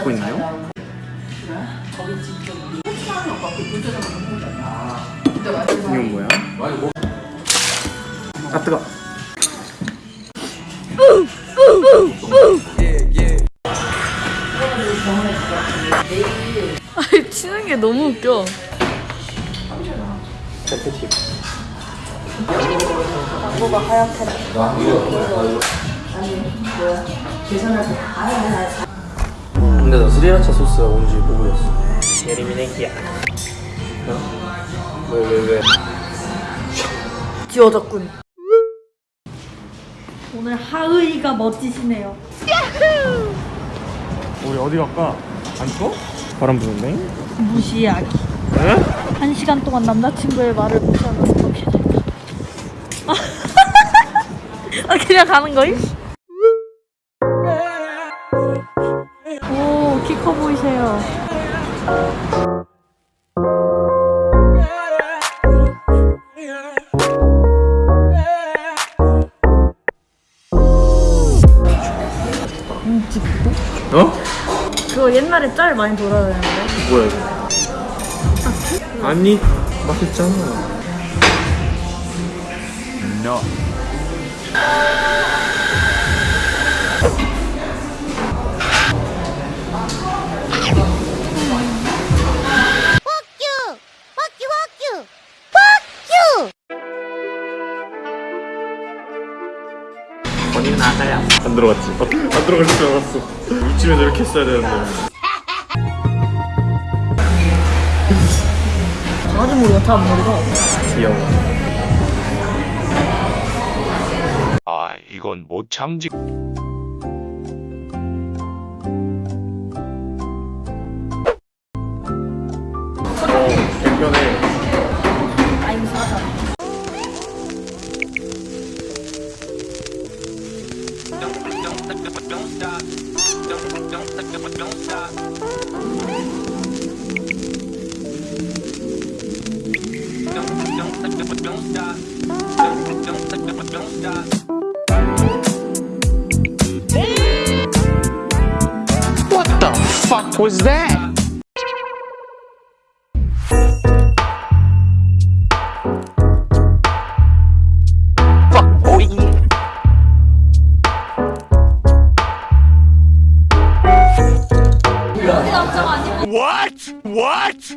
찍고 있네요. 이건 뭐야? 아 뜨거. 아니 치는 게 너무 웃겨. 세트팁. 근데 나 스리라차 소스가 뭔지 모르겠어. 예리미네기야. 어? 왜, 왜, 왜? 지워졌군. 오늘 하의가 멋지시네요. 우리 어디 갈까? 안 추워? 바람 부는데? 무시하기. 에? 한 시간 동안 남자친구의 말을 무시하면 어떻게 될까? 아 그냥 가는 거임? 커 보이세요. 어? 그거 옛날에 짤 많이 돌아다녔는데. 뭐야 이거? 아니 맛있잖아. No. 나가야 안 들어갔지? 어, 안 들어갈 줄 알았어 이쯤에서 이렇게 했어야 되는데 강아지 머리가 다안 머리가. 귀여워 아, 이건 못 참지. Was that? Fuck, oh, boy. What? What?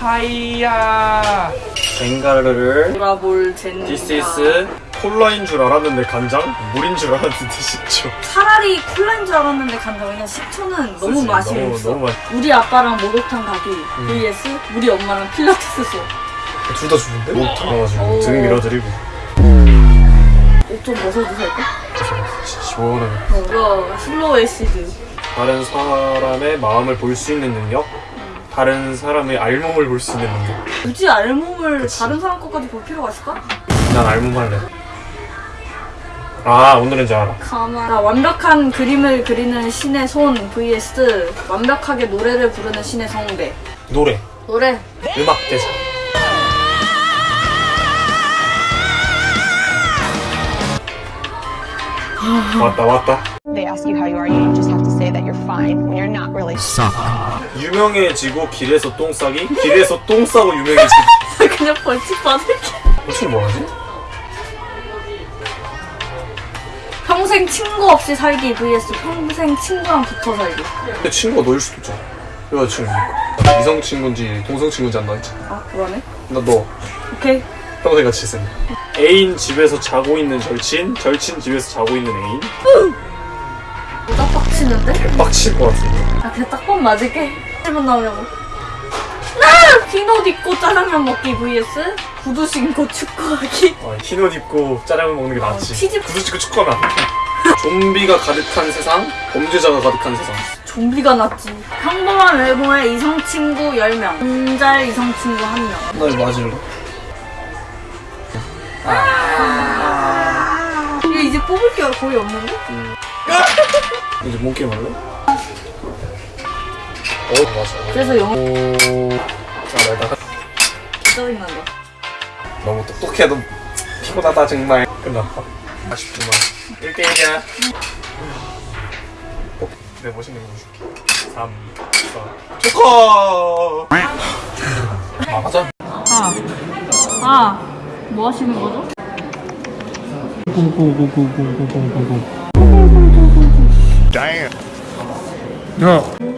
하이야 벵가르를 돌아볼 젠. This is 콜라인 줄 알았는데 간장? 물인 줄 알았는데 식초 차라리 콜라인 줄 알았는데 간다. 왜냐 식초는 너무 그치? 맛이 너무, 없어. 너무 맛 우리 아빠랑 목욕탕 가기 vs 우리 엄마랑 필라테스 수업. 둘다 주는데? 못 들어가지고 오. 등 밀어드리고 옷좀 벗어도 될까? 시원하게 이거 슬로우 애시드. 다른 사람의 마음을 볼 수 있는 능력 다른 사람의 알몸을 볼 수 있는 능력 굳이 알몸을 다른 사람 것까지 볼 필요가 있을까? 난 알몸 할래 아 오늘은 잘 알아 가만. 나 완벽한 그림을 그리는 신의 손 vs 완벽하게 노래를 부르는 신의 성대. 노래 노래. 음악 대사 왔다 왔다 They ask you how you are, you just have to say that you're fine when you're not really. 유명해지고 길에서 똥 싸기 길에서 똥 싸고 유명해지기 그냥 벌칙 받을게. 도대체 뭐하지? 평생 친구 없이 살기 vs 평생 친구랑 붙어 살기. 근데 친구가 너일 수도 있잖아 여자친구니까 이성 친구인지 동성 친구인지 안 나있지 아 그러네. 나 너 오케이. 평생 같이 있으니 애인 집에서 자고 있는 절친 절친 집에서 자고 있는 애인 빡치는데? 빡칠 것 같은데 아 그냥 딱번 맞을게. 1분 나오냐고. 아! 흰옷 입고 짜장면 먹기 vs 구두 신고 축구하기. 어, 흰옷 입고 짜장면 먹는 게 낫지. 치즈- 구두 찍고 축구하면 안 돼. 좀비가 가득한 세상, 범죄자가 가득한 세상. 좀비가 낫지. 평범한 외모의 이성 친구 10명. 혼잘 이성 친구 1명. 나 이거 맞을래? 이게 이제 뽑을 게 거의 없는데? 이제 뭔 게임 할래? 어, 맞아. 그래서 영어 오. 아, 나, 나 짜증난다. 너무 똑똑해. 너 피곤하다, 정말. 끝났다. 아쉽지만. 1대1이야. 어, 내 멋있는 거 줄게. 3, 4. 축하! 아, 맞아. 아, 아, 뭐 하시는 거죠? Damn. No.